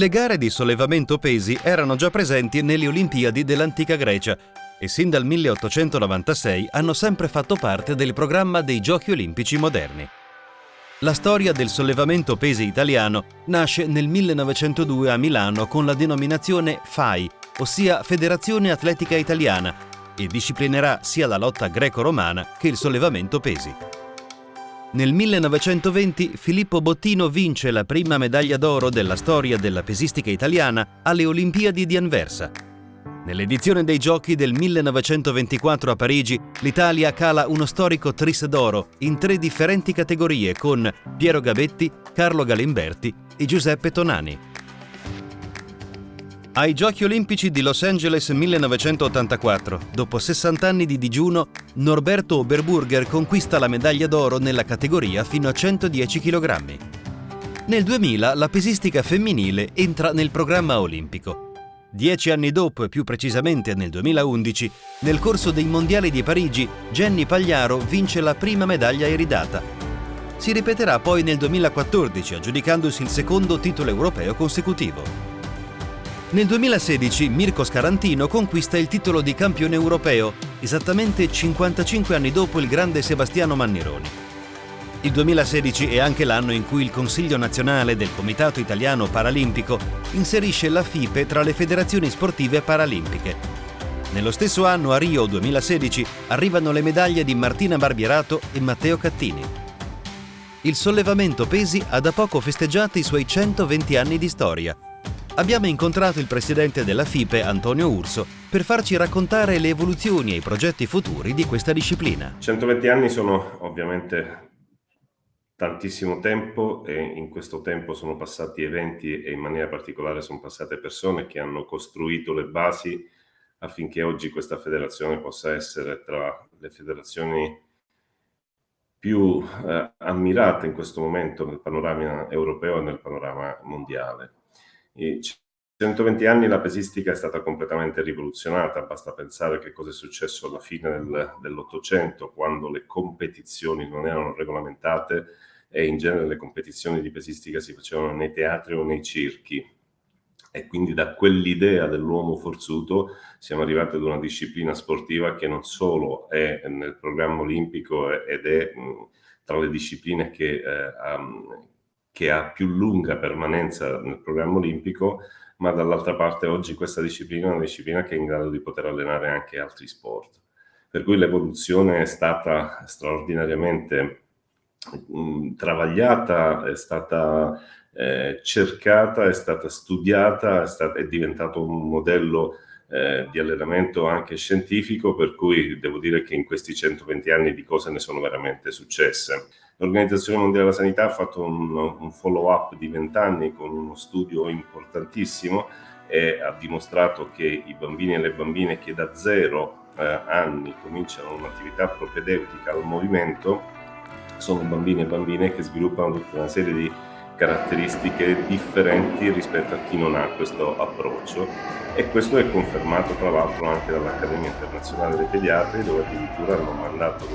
Le gare di sollevamento pesi erano già presenti nelle Olimpiadi dell'antica Grecia e sin dal 1896 hanno sempre fatto parte del programma dei Giochi olimpici moderni. La storia del sollevamento pesi italiano nasce nel 1902 a Milano con la denominazione FAI, ossia Federazione Atletica Italiana, e disciplinerà sia la lotta greco-romana che il sollevamento pesi. Nel 1920 Filippo Bottino vince la prima medaglia d'oro della storia della pesistica italiana alle Olimpiadi di Anversa. Nell'edizione dei Giochi del 1924 a Parigi, l'Italia cala uno storico tris d'oro in tre differenti categorie con Piero Gabetti, Carlo Galimberti e Giuseppe Tonani. Ai Giochi Olimpici di Los Angeles 1984, dopo 60 anni di digiuno, Norberto Oberburger conquista la medaglia d'oro nella categoria fino a 110 kg. Nel 2000 la pesistica femminile entra nel programma olimpico. Dieci anni dopo, e più precisamente nel 2011, nel corso dei Mondiali di Parigi, Jenny Pagliaro vince la prima medaglia iridata. Si ripeterà poi nel 2014, aggiudicandosi il secondo titolo europeo consecutivo. Nel 2016 Mirko Scarantino conquista il titolo di campione europeo, esattamente 55 anni dopo il grande Sebastiano Mannironi. Il 2016 è anche l'anno in cui il Consiglio nazionale del Comitato Italiano Paralimpico inserisce la FIPE tra le federazioni sportive paralimpiche. Nello stesso anno, a Rio 2016, arrivano le medaglie di Martina Barbierato e Matteo Cattini. Il sollevamento pesi ha da poco festeggiato i suoi 120 anni di storia abbiamo incontrato il presidente della FIPE, Antonio Urso, per farci raccontare le evoluzioni e i progetti futuri di questa disciplina. 120 anni sono ovviamente tantissimo tempo e in questo tempo sono passati eventi e in maniera particolare sono passate persone che hanno costruito le basi affinché oggi questa federazione possa essere tra le federazioni più eh, ammirate in questo momento nel panorama europeo e nel panorama mondiale. In 120 anni la pesistica è stata completamente rivoluzionata, basta pensare che cosa è successo alla fine del, dell'Ottocento, quando le competizioni non erano regolamentate e in genere le competizioni di pesistica si facevano nei teatri o nei circhi. E quindi da quell'idea dell'uomo forzuto siamo arrivati ad una disciplina sportiva che non solo è nel programma olimpico ed è tra le discipline che, eh, che ha più lunga permanenza nel programma olimpico, ma dall'altra parte oggi questa disciplina è una disciplina che è in grado di poter allenare anche altri sport. Per cui l'evoluzione è stata straordinariamente mh, mm, travagliata, è stata eh, cercata, è stata studiata, è, stata, è diventato un modello eh, di allenamento anche scientifico, per cui devo dire che in questi 120 anni di cose ne sono veramente successe. L'Organizzazione Mondiale della Sanità ha fatto un, un follow-up di 20 anni con uno studio importantissimo e ha dimostrato che i bambini e le bambine che da zero eh, anni cominciano un'attività propedeutica al movimento sono bambini e bambine che sviluppano tutta una serie di caratteristiche differenti rispetto a chi non ha questo approccio. E questo è confermato tra l'altro anche dall'Accademia Internazionale dei Pediatri dove addirittura hanno mandato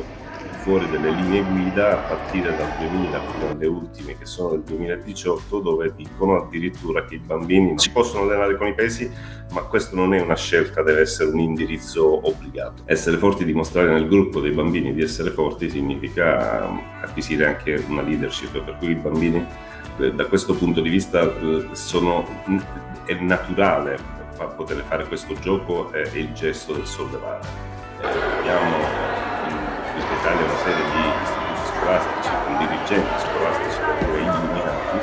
fuori delle linee guida a partire dal 2000 fino alle ultime che sono del 2018 dove dicono addirittura che i bambini si possono allenare con i pesi ma questo non è una scelta, deve essere un indirizzo obbligato. Essere forti, dimostrare nel gruppo dei bambini di essere forti significa acquisire anche una leadership per cui i bambini eh, da questo punto di vista eh, sono, è naturale poter fare questo gioco è il gesto del sollevare. Eh, abbiamo Italia una serie di istituti scolastici con dirigenti scolastici proprio illuminati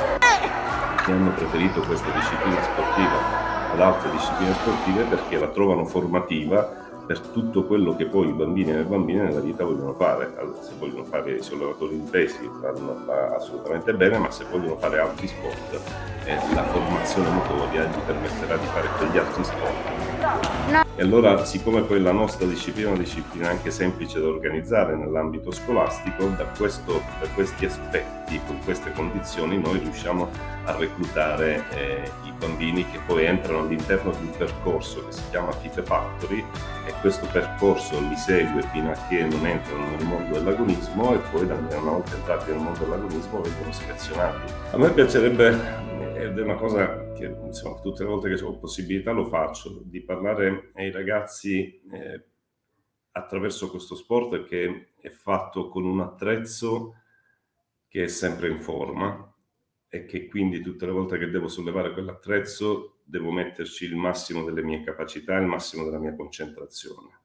che hanno preferito questa disciplina sportiva ad altre discipline sportive perché la trovano formativa per tutto quello che poi i bambini e le bambine nella vita vogliono fare. Se vogliono fare i sollevatori di pesi vanno assolutamente bene, ma se vogliono fare altri sport, eh, la formazione motoria gli permetterà di fare quegli altri sport. No. E allora, siccome poi la nostra disciplina è una disciplina anche semplice da organizzare nell'ambito scolastico, da, questo, da, questi aspetti, con queste condizioni, noi riusciamo a reclutare eh, i bambini che poi entrano all'interno di un percorso che si chiama FIFE Factory e questo percorso li segue fino a che non entrano nel mondo dell'agonismo e poi una volta entrati nel mondo dell'agonismo vengono selezionati. A me piacerebbe ed è una cosa che insomma, tutte le volte che ho possibilità lo faccio, di parlare ai ragazzi eh, attraverso questo sport che è fatto con un attrezzo che è sempre in forma e che quindi tutte le volte che devo sollevare quell'attrezzo devo metterci il massimo delle mie capacità, il massimo della mia concentrazione.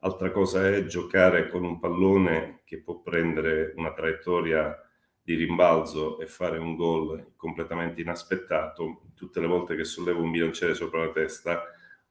Altra cosa è giocare con un pallone che può prendere una traiettoria di rimbalzo e fare un gol completamente inaspettato. Tutte le volte che sollevo un bilanciere sopra la testa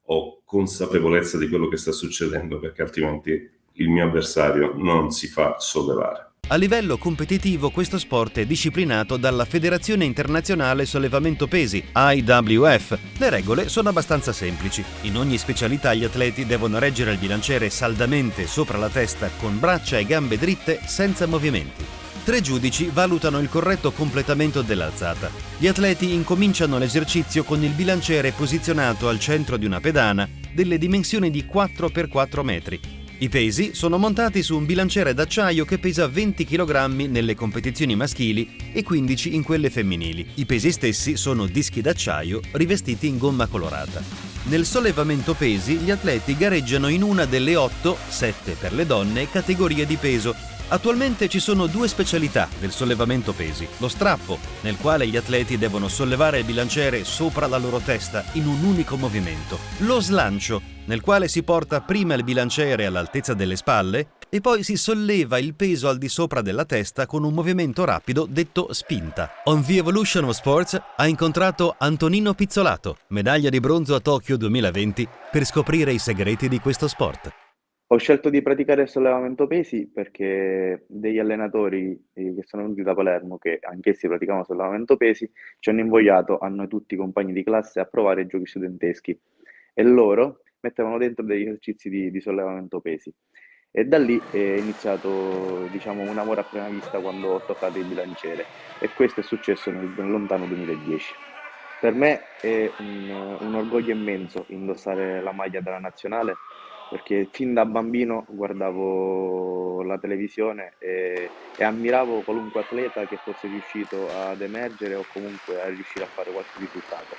ho consapevolezza di quello che sta succedendo perché altrimenti il mio avversario non si fa sollevare. A livello competitivo questo sport è disciplinato dalla Federazione Internazionale Sollevamento Pesi, IWF. Le regole sono abbastanza semplici. In ogni specialità gli atleti devono reggere il bilanciere saldamente sopra la testa con braccia e gambe dritte senza movimenti. Tre giudici valutano il corretto completamento dell'alzata. Gli atleti incominciano l'esercizio con il bilanciere posizionato al centro di una pedana delle dimensioni di 4x4 metri i pesi sono montati su un bilanciere d'acciaio che pesa 20 kg nelle competizioni maschili e 15 in quelle femminili. I pesi stessi sono dischi d'acciaio rivestiti in gomma colorata. Nel sollevamento pesi gli atleti gareggiano in una delle 8, 7 per le donne, categorie di peso Attualmente ci sono due specialità del sollevamento pesi. Lo strappo, nel quale gli atleti devono sollevare il bilanciere sopra la loro testa in un unico movimento. Lo slancio, nel quale si porta prima il bilanciere all'altezza delle spalle e poi si solleva il peso al di sopra della testa con un movimento rapido detto spinta. On The Evolution of Sports ha incontrato Antonino Pizzolato, medaglia di bronzo a Tokyo 2020, per scoprire i segreti di questo sport. Ho scelto di praticare il sollevamento pesi perché degli allenatori eh, che sono venuti da Palermo, che anch'essi praticavano sollevamento pesi, ci hanno invogliato a noi tutti i compagni di classe a provare i giochi studenteschi e loro mettevano dentro degli esercizi di, di sollevamento pesi. E da lì è iniziato diciamo, un amore a prima vista quando ho toccato il bilanciere e questo è successo nel, nel lontano 2010. Per me è un, un orgoglio immenso indossare la maglia della nazionale perché fin da bambino guardavo la televisione e, e, ammiravo qualunque atleta che fosse riuscito ad emergere o comunque a riuscire a fare qualche risultato.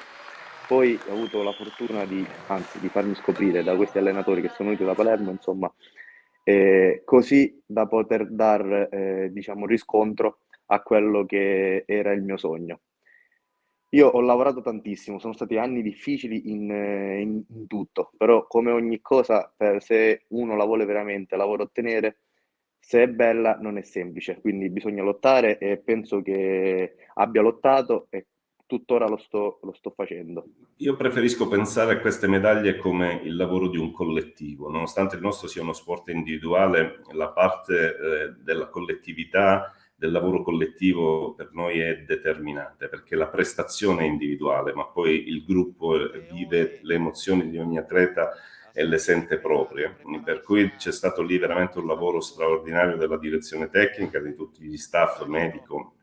Poi ho avuto la fortuna di, anzi, di farmi scoprire da questi allenatori che sono venuti da Palermo, insomma, eh, così da poter dar eh, diciamo, riscontro a quello che era il mio sogno. Io ho lavorato tantissimo, sono stati anni difficili in, in, in tutto, però come ogni cosa, per, se uno la vuole veramente, la vuole ottenere, se è bella non è semplice, quindi bisogna lottare e penso che abbia lottato e tuttora lo sto, lo sto facendo. Io preferisco pensare a queste medaglie come il lavoro di un collettivo, nonostante il nostro sia uno sport individuale, la parte eh, della collettività del lavoro collettivo per noi è determinante perché la prestazione è individuale, ma poi il gruppo vive le emozioni di ogni atleta e le sente proprie. Per cui c'è stato lì veramente un lavoro straordinario della direzione tecnica, di tutti gli staff medico,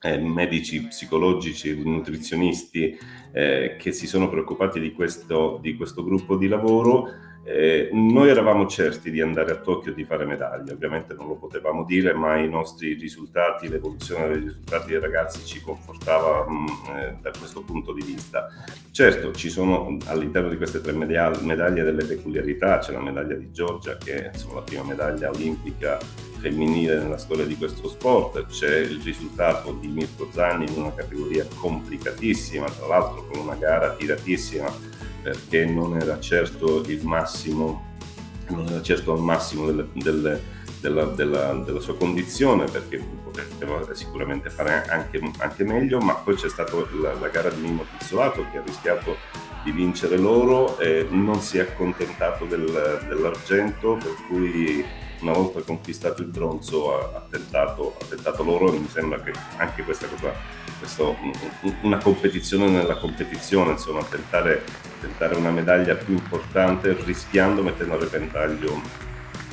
eh, medici, psicologici, nutrizionisti eh, che si sono preoccupati di questo, di questo gruppo di lavoro eh, noi eravamo certi di andare a Tokyo e di fare medaglie, ovviamente non lo potevamo dire, ma i nostri risultati, l'evoluzione dei risultati dei ragazzi ci confortava mh, mm, eh, da questo punto di vista. Certo, ci sono all'interno di queste tre medaglie delle peculiarità, c'è la medaglia di Giorgia che è insomma, la prima medaglia olimpica femminile nella storia di questo sport, c'è il risultato di Mirko Zanni in una categoria complicatissima, tra l'altro con una gara tiratissima perché non era certo il massimo, non era certo al massimo delle, delle, della, della, della, sua condizione, perché poteva sicuramente fare anche, anche meglio, ma poi c'è stata la, la, gara di Mimmo Pizzolato che ha rischiato di vincere loro e non si è accontentato del, dell'argento, per cui una volta conquistato il bronzo ha, ha, tentato, ha tentato loro e mi sembra che anche questa cosa, questo, una competizione nella competizione, insomma, tentare, tentare una medaglia più importante rischiando, mettendo a repentaglio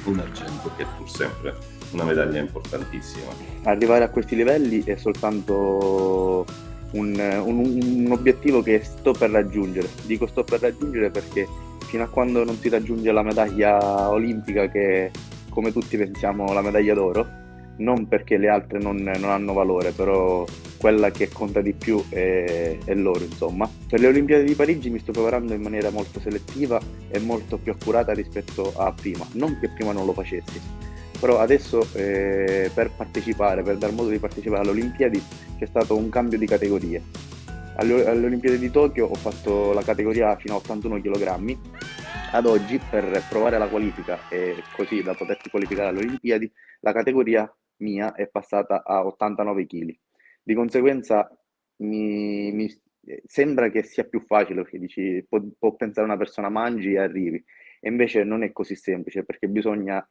un argento che è pur sempre una medaglia importantissima. Arrivare a questi livelli è soltanto un, un, un, obiettivo che sto per raggiungere. Dico sto per raggiungere perché fino a quando non si raggiunge la medaglia olimpica che come tutti pensiamo la medaglia d'oro, non perché le altre non, non hanno valore, però quella che conta di più è, è, loro, insomma. Per le Olimpiadi di Parigi mi sto preparando in maniera molto selettiva e molto più accurata rispetto a prima, non che prima non lo facessi, però adesso eh, per partecipare, per dar modo di partecipare alle Olimpiadi c'è stato un cambio di categorie. Alle, Olimpiadi di Tokyo ho fatto la categoria fino a 81 kg, ad oggi per provare la qualifica e così da poterti qualificare alle Olimpiadi, la categoria mia è passata a 89 kg. Di conseguenza mi, mi, sembra che sia più facile perché dici può, può, pensare una persona mangi e arrivi e invece non è così semplice perché bisogna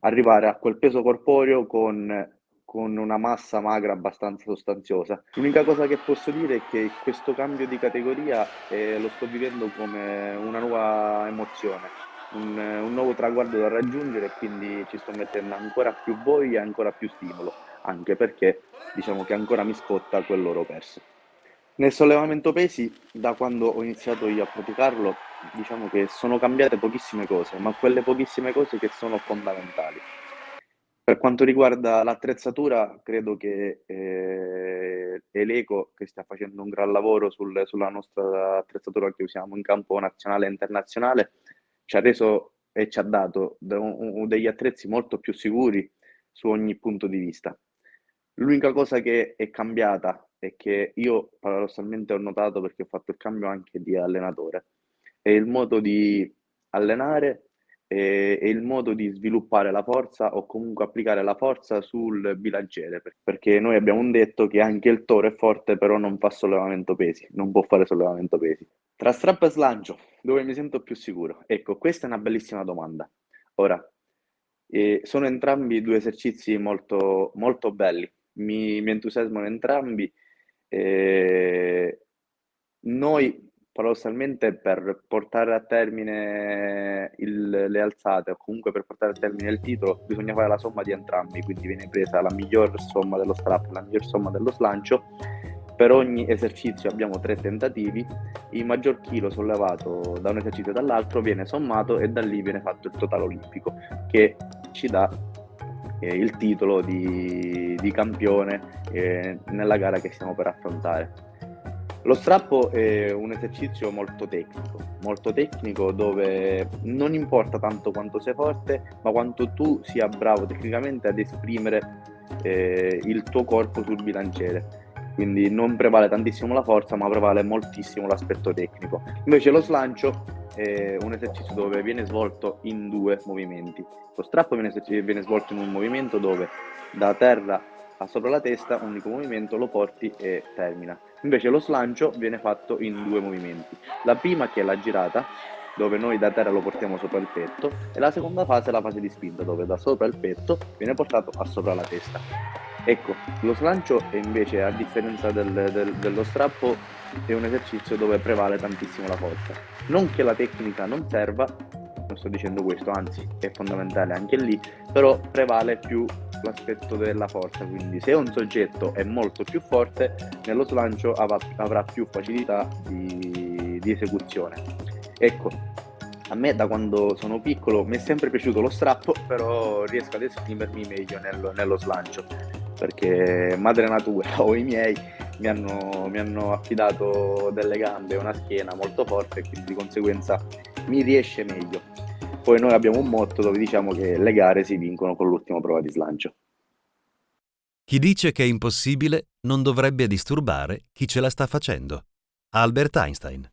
arrivare a quel peso corporeo con, con una massa magra abbastanza sostanziosa. L'unica cosa che posso dire è che questo cambio di categoria eh, lo sto vivendo come una nuova emozione un, un, nuovo traguardo da raggiungere e quindi ci sto mettendo ancora più voglia, ancora più stimolo, anche perché diciamo che ancora mi scotta quell'oro perso. Nel sollevamento pesi, da quando ho iniziato io a praticarlo, diciamo che sono cambiate pochissime cose, ma quelle pochissime cose che sono fondamentali. Per quanto riguarda l'attrezzatura, credo che eh, è l'Eco che sta facendo un gran lavoro sul, sulla nostra attrezzatura che usiamo in campo nazionale e internazionale ci ha reso e ci ha dato degli attrezzi molto più sicuri su ogni punto di vista. L'unica cosa che è cambiata e che io paradossalmente ho notato perché ho fatto il cambio anche di allenatore è il modo di allenare e, il modo di sviluppare la forza o comunque applicare la forza sul bilanciere perché noi abbiamo detto che anche il toro è forte però non fa sollevamento pesi, non può fare sollevamento pesi. Tra strap e slancio, dove mi sento più sicuro? Ecco, questa è una bellissima domanda. Ora, eh, sono entrambi due esercizi molto, molto belli, mi, mi entusiasmano entrambi. Eh, noi, paradossalmente, per portare a termine il, le alzate o comunque per portare a termine il titolo, bisogna fare la somma di entrambi, quindi viene presa la miglior somma dello strap, la miglior somma dello slancio per ogni esercizio abbiamo tre tentativi, il maggior chilo sollevato da un esercizio e dall'altro viene sommato e da lì viene fatto il totale olimpico che ci dà eh, il titolo di, di campione eh, nella gara che stiamo per affrontare. Lo strappo è un esercizio molto tecnico, molto tecnico dove non importa tanto quanto sei forte, ma quanto tu sia bravo tecnicamente ad esprimere eh, il tuo corpo sul bilanciere quindi non prevale tantissimo la forza ma prevale moltissimo l'aspetto tecnico. Invece lo slancio è un esercizio dove viene svolto in due movimenti. Lo strappo viene, viene svolto in un movimento dove da terra a sopra la testa, un unico movimento, lo porti e termina. Invece lo slancio viene fatto in due movimenti. La prima che è la girata, dove noi da terra lo portiamo sopra il petto, e la seconda fase è la fase di spinta, dove da sopra il petto viene portato a sopra la testa. Ecco, lo slancio invece, a differenza del, del, dello strappo, è un esercizio dove prevale tantissimo la forza. Non che la tecnica non serva, non sto dicendo questo, anzi è fondamentale anche lì, però prevale più l'aspetto della forza, quindi se un soggetto è molto più forte, nello slancio avrà, avrà più facilità di, di esecuzione. Ecco, a me da quando sono piccolo mi è sempre piaciuto lo strappo, però riesco ad esprimermi meglio nello, nello slancio perché madre natura o i miei mi hanno, mi hanno affidato delle gambe e una schiena molto forte e quindi di conseguenza mi riesce meglio. Poi noi abbiamo un motto dove diciamo che le gare si vincono con l'ultima prova di slancio. Chi dice che è impossibile non dovrebbe disturbare chi ce la sta facendo. Albert Einstein.